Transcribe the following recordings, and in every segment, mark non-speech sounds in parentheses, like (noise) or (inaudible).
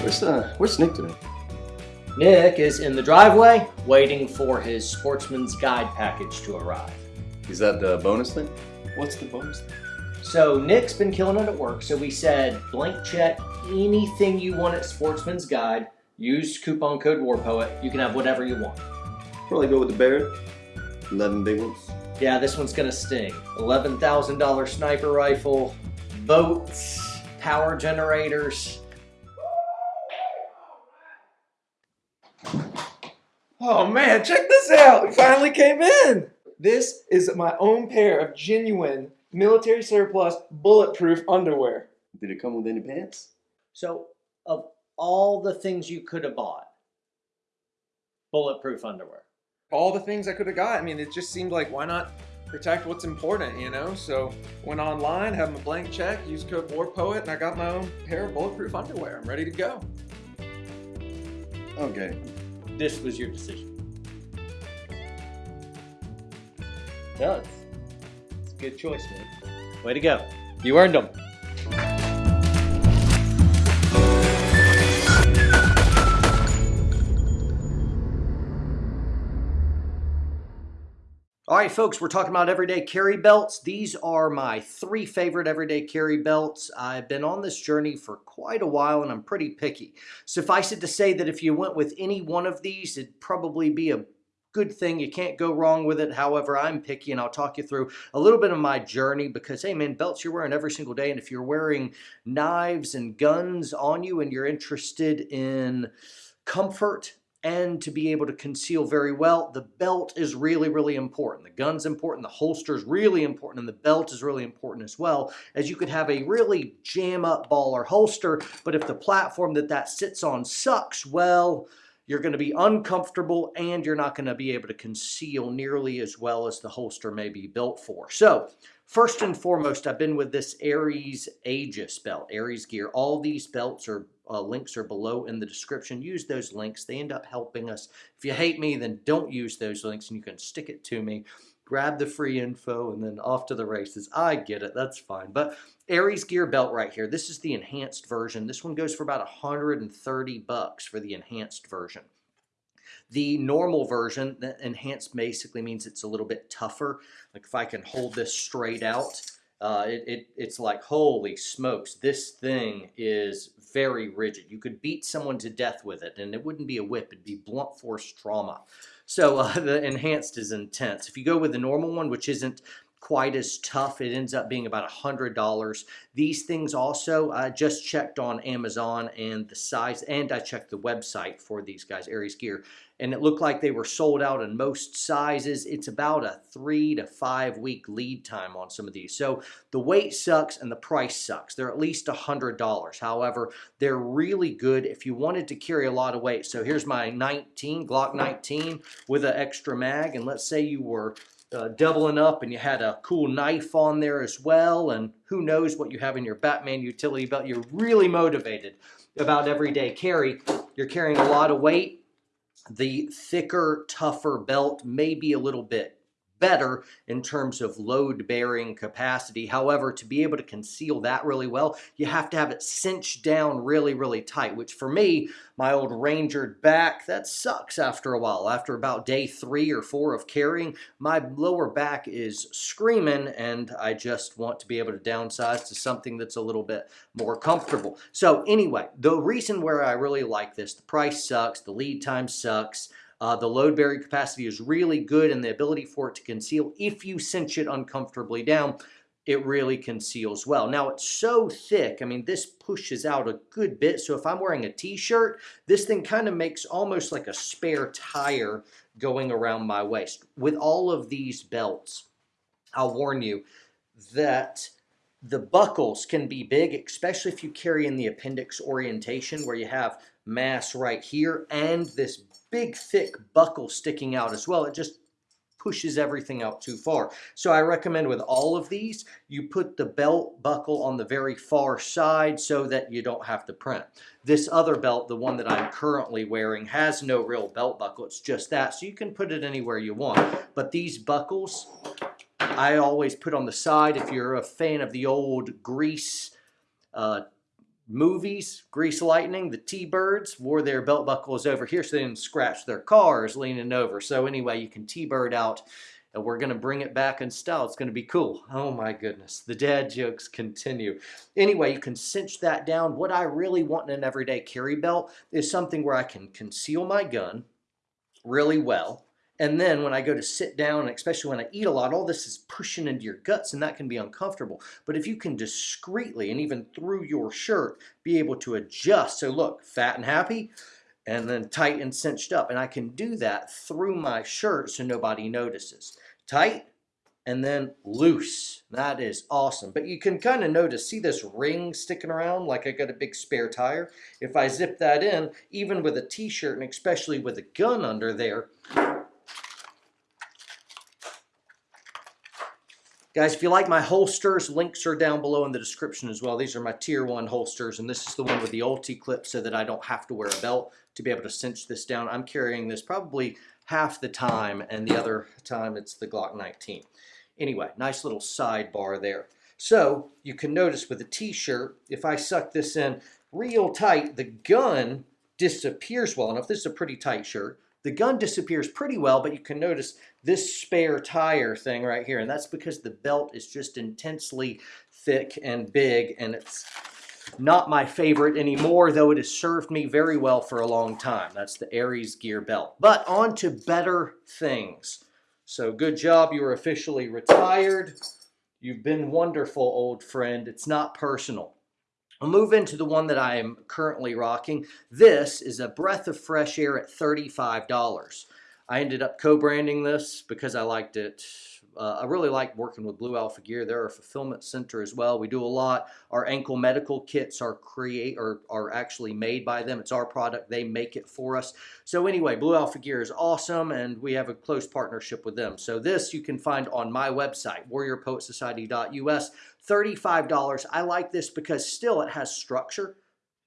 Where's uh, where's Nick today? Nick is in the driveway waiting for his sportsman's guide package to arrive. Is that the bonus thing? What's the bonus? thing? So Nick's been killing it at work, so we said blank check anything you want at Sportsman's Guide. Use coupon code WARPOET. You can have whatever you want. Probably go with the Barrett. Eleven big ones. Yeah, this one's gonna sting. $11,000 sniper rifle, boats, power generators. Oh man, check this out! It finally came in! This is my own pair of genuine military surplus bulletproof underwear. Did it come with any pants? So, of all the things you could have bought, bulletproof underwear. All the things I could have got. I mean, it just seemed like why not protect what's important, you know? So went online, had my blank check, used code WARPOET, and I got my own pair of bulletproof underwear. I'm ready to go. Okay. This was your decision. No, it's, it's a good choice, man. Way to go. You earned them. All right, folks, we're talking about everyday carry belts. These are my three favorite everyday carry belts. I've been on this journey for quite a while and I'm pretty picky. Suffice it to say that if you went with any one of these, it'd probably be a good thing. You can't go wrong with it. However, I'm picky and I'll talk you through a little bit of my journey because, hey man, belts you're wearing every single day. And if you're wearing knives and guns on you and you're interested in comfort and to be able to conceal very well, the belt is really, really important. The gun's important, the holster is really important, and the belt is really important as well, as you could have a really jam up ball or holster, but if the platform that that sits on sucks, well, you're going to be uncomfortable and you're not going to be able to conceal nearly as well as the holster may be built for. So first and foremost, I've been with this Ares Aegis belt, Ares gear. All these belts are uh, links are below in the description. Use those links. They end up helping us. If you hate me, then don't use those links and you can stick it to me. Grab the free info and then off to the races. I get it. That's fine. But Ares gear belt right here. This is the enhanced version. This one goes for about 130 bucks for the enhanced version. The normal version, the enhanced basically means it's a little bit tougher. Like if I can hold this straight out, uh, it, it, it's like, holy smokes, this thing is very rigid. You could beat someone to death with it, and it wouldn't be a whip, it'd be blunt force trauma. So uh, (laughs) the enhanced is intense. If you go with the normal one, which isn't quite as tough. It ends up being about a $100. These things also, I just checked on Amazon and the size, and I checked the website for these guys, Ares Gear, and it looked like they were sold out in most sizes. It's about a three to five week lead time on some of these. So the weight sucks and the price sucks. They're at least a $100. However, they're really good if you wanted to carry a lot of weight. So here's my 19, Glock 19 with an extra mag, and let's say you were uh, doubling up and you had a cool knife on there as well and who knows what you have in your Batman utility belt. You're really motivated about everyday carry. You're carrying a lot of weight. The thicker, tougher belt may be a little bit better in terms of load bearing capacity. However, to be able to conceal that really well, you have to have it cinched down really, really tight, which for me, my old rangered back, that sucks after a while. After about day three or four of carrying, my lower back is screaming and I just want to be able to downsize to something that's a little bit more comfortable. So anyway, the reason where I really like this, the price sucks, the lead time sucks, uh, the load bearing capacity is really good and the ability for it to conceal, if you cinch it uncomfortably down, it really conceals well. Now it's so thick, I mean this pushes out a good bit, so if I'm wearing a t-shirt, this thing kind of makes almost like a spare tire going around my waist. With all of these belts, I'll warn you that the buckles can be big, especially if you carry in the appendix orientation where you have mass right here and this big thick buckle sticking out as well. It just pushes everything out too far. So I recommend with all of these, you put the belt buckle on the very far side so that you don't have to print. This other belt, the one that I'm currently wearing, has no real belt buckle. It's just that. So you can put it anywhere you want. But these buckles, I always put on the side. If you're a fan of the old grease uh, movies, Grease Lightning, the T-Birds wore their belt buckles over here so they didn't scratch their cars leaning over. So anyway, you can T-Bird out and we're going to bring it back in style. It's going to be cool. Oh my goodness. The dad jokes continue. Anyway, you can cinch that down. What I really want in an everyday carry belt is something where I can conceal my gun really well. And then when I go to sit down, especially when I eat a lot, all this is pushing into your guts and that can be uncomfortable. But if you can discreetly and even through your shirt be able to adjust, so look, fat and happy, and then tight and cinched up. And I can do that through my shirt so nobody notices. Tight and then loose. That is awesome. But you can kind of notice, see this ring sticking around like I got a big spare tire? If I zip that in, even with a t-shirt and especially with a gun under there, Guys, if you like my holsters, links are down below in the description as well. These are my tier one holsters, and this is the one with the UltiClip so that I don't have to wear a belt to be able to cinch this down. I'm carrying this probably half the time, and the other time it's the Glock 19. Anyway, nice little sidebar there. So you can notice with a t-shirt, if I suck this in real tight, the gun disappears well enough. This is a pretty tight shirt. The gun disappears pretty well, but you can notice this spare tire thing right here, and that's because the belt is just intensely thick and big, and it's not my favorite anymore, though it has served me very well for a long time. That's the Ares gear belt. But on to better things. So good job, you are officially retired. You've been wonderful, old friend. It's not personal. I'll move into the one that I am currently rocking. This is a breath of fresh air at $35. I ended up co-branding this because I liked it. Uh, I really like working with Blue Alpha Gear. They're a fulfillment center as well. We do a lot. Our ankle medical kits are create or are actually made by them. It's our product. They make it for us. So anyway, Blue Alpha Gear is awesome, and we have a close partnership with them. So this you can find on my website, warriorpoetsociety.us. $35. I like this because still it has structure.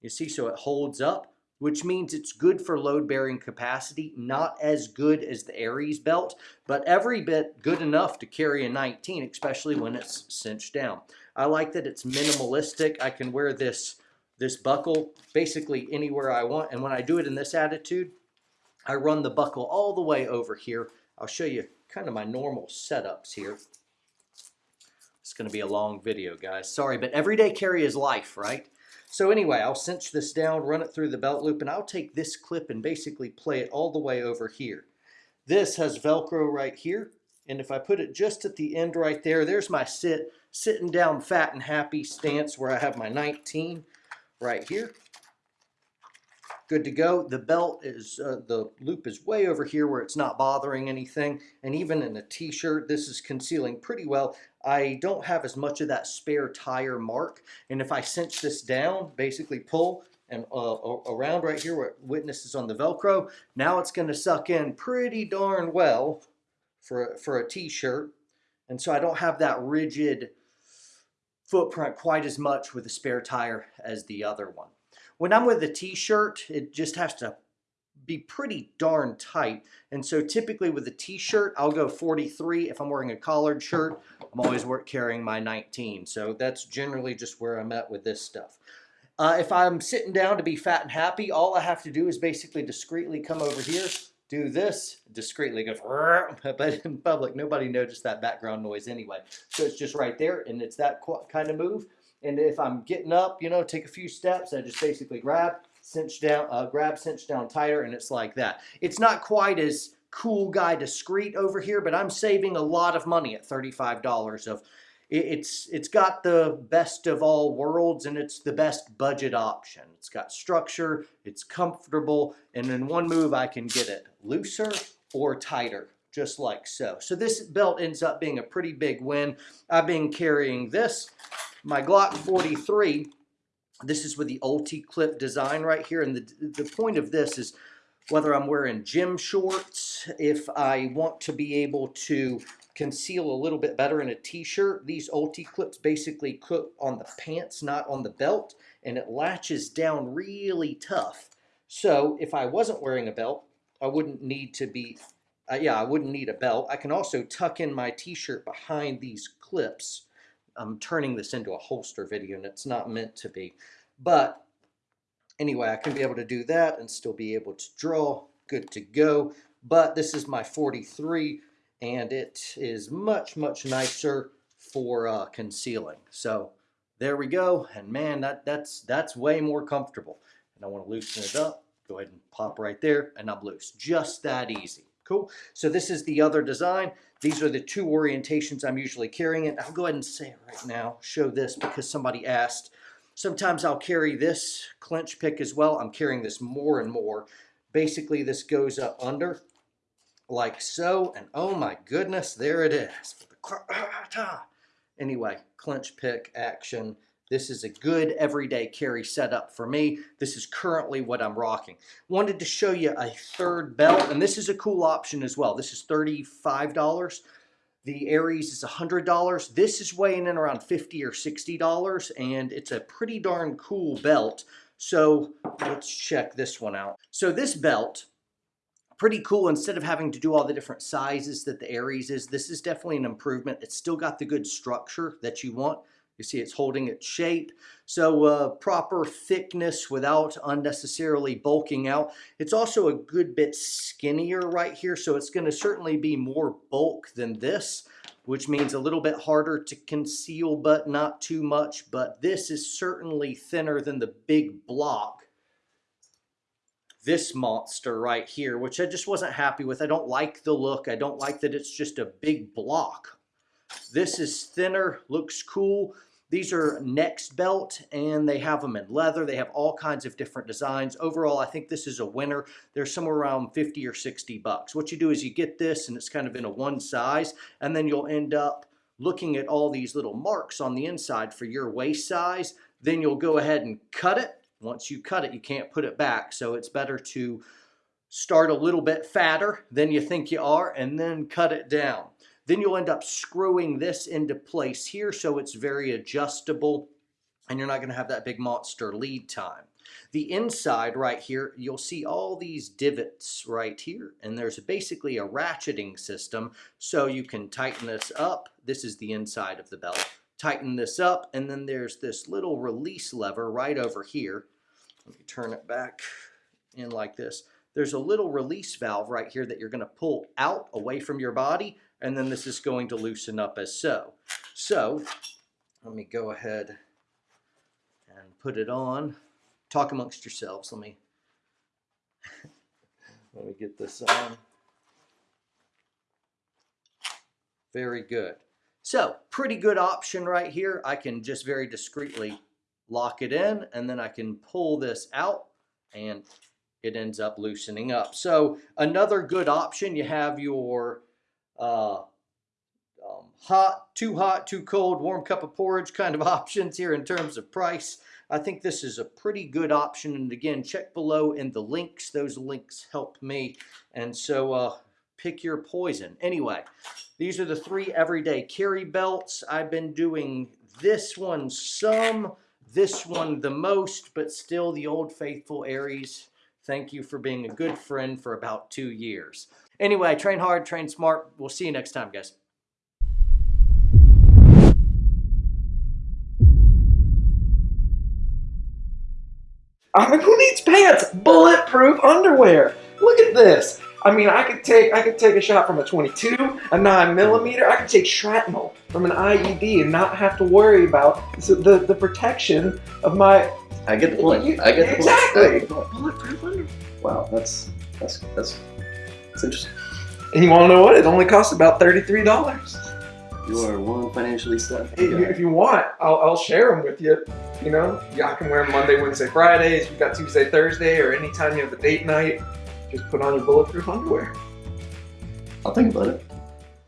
You see, so it holds up, which means it's good for load bearing capacity, not as good as the Ares belt, but every bit good enough to carry a 19, especially when it's cinched down. I like that it's minimalistic. I can wear this, this buckle basically anywhere I want. And when I do it in this attitude, I run the buckle all the way over here. I'll show you kind of my normal setups here. It's going to be a long video, guys. Sorry, but everyday carry is life, right? So anyway, I'll cinch this down, run it through the belt loop, and I'll take this clip and basically play it all the way over here. This has Velcro right here, and if I put it just at the end right there, there's my sit, sitting down fat and happy stance where I have my 19 right here good to go. The belt is, uh, the loop is way over here where it's not bothering anything. And even in a t-shirt, this is concealing pretty well. I don't have as much of that spare tire mark. And if I cinch this down, basically pull and uh, around right here where witness is on the Velcro, now it's gonna suck in pretty darn well for, for a t-shirt. And so I don't have that rigid footprint quite as much with the spare tire as the other one. When I'm with a t-shirt, it just has to be pretty darn tight. And so typically with a t-shirt, I'll go 43. If I'm wearing a collared shirt, I'm always carrying my 19. So that's generally just where I'm at with this stuff. Uh, if I'm sitting down to be fat and happy, all I have to do is basically discreetly come over here, do this, discreetly go, (laughs) but in public, nobody noticed that background noise anyway. So it's just right there, and it's that kind of move. And if I'm getting up, you know, take a few steps, I just basically grab, cinch down, uh, grab, cinch down tighter, and it's like that. It's not quite as cool guy discreet over here, but I'm saving a lot of money at $35 of it's it's got the best of all worlds and it's the best budget option. It's got structure, it's comfortable, and in one move I can get it looser or tighter, just like so. So this belt ends up being a pretty big win. I've been carrying this my Glock 43, this is with the UltiClip design right here. And the, the point of this is whether I'm wearing gym shorts, if I want to be able to conceal a little bit better in a t-shirt, these UltiClips basically clip on the pants, not on the belt, and it latches down really tough. So if I wasn't wearing a belt, I wouldn't need to be, uh, yeah, I wouldn't need a belt. I can also tuck in my t-shirt behind these clips I'm turning this into a holster video and it's not meant to be. But anyway, I can be able to do that and still be able to draw. Good to go. But this is my 43 and it is much, much nicer for uh, concealing. So there we go. And man, that, that's, that's way more comfortable. And I want to loosen it up. Go ahead and pop right there and I'm loose. Just that easy. Cool. So this is the other design. These are the two orientations I'm usually carrying it. I'll go ahead and say it right now. Show this because somebody asked. Sometimes I'll carry this clinch pick as well. I'm carrying this more and more. Basically, this goes up under like so. And oh my goodness, there it is. Ah, anyway, clinch pick action. This is a good everyday carry setup for me. This is currently what I'm rocking. Wanted to show you a third belt, and this is a cool option as well. This is $35. The Ares is $100. This is weighing in around 50 or $60, and it's a pretty darn cool belt. So let's check this one out. So this belt, pretty cool. Instead of having to do all the different sizes that the Ares is, this is definitely an improvement. It's still got the good structure that you want. You see it's holding its shape. So uh, proper thickness without unnecessarily bulking out. It's also a good bit skinnier right here, so it's going to certainly be more bulk than this, which means a little bit harder to conceal, but not too much. But this is certainly thinner than the big block this monster right here, which I just wasn't happy with. I don't like the look. I don't like that it's just a big block. This is thinner, looks cool. These are Nexbelt and they have them in leather. They have all kinds of different designs. Overall, I think this is a winner. They're somewhere around 50 or 60 bucks. What you do is you get this and it's kind of in a one size and then you'll end up looking at all these little marks on the inside for your waist size. Then you'll go ahead and cut it. Once you cut it, you can't put it back. So it's better to start a little bit fatter than you think you are and then cut it down. Then you'll end up screwing this into place here so it's very adjustable and you're not going to have that big monster lead time. The inside right here, you'll see all these divots right here, and there's basically a ratcheting system, so you can tighten this up. This is the inside of the belt. Tighten this up, and then there's this little release lever right over here. Let me turn it back in like this. There's a little release valve right here that you're going to pull out away from your body and then this is going to loosen up as so. So let me go ahead and put it on. Talk amongst yourselves. Let me (laughs) let me get this on. Very good. So pretty good option right here. I can just very discreetly lock it in and then I can pull this out and it ends up loosening up. So another good option, you have your uh, um, hot, too hot, too cold, warm cup of porridge kind of (laughs) options here in terms of price. I think this is a pretty good option. And again, check below in the links. Those links help me. And so uh, pick your poison. Anyway, these are the three everyday carry belts. I've been doing this one some, this one the most, but still the old faithful Ares. Thank you for being a good friend for about two years. Anyway, train hard, train smart. We'll see you next time, guys. Who needs pants? Bulletproof underwear. Look at this. I mean, I could take I could take a shot from a 22, a 9 millimeter. I could take shrapnel from an IED and not have to worry about the the protection of my. I get the point. You- I get the exactly. point. Bulletproof underwear. Wow, that's that's that's that's interesting. And you want to know what? It only costs about thirty-three dollars. You are one financially set. If, you- if you want, I'll, I'll share them with you. You know, y'all can wear them Monday, Wednesday, Fridays. You got Tuesday, Thursday, or anytime you have a date night. Just put on your bulletproof underwear. I'll think about it.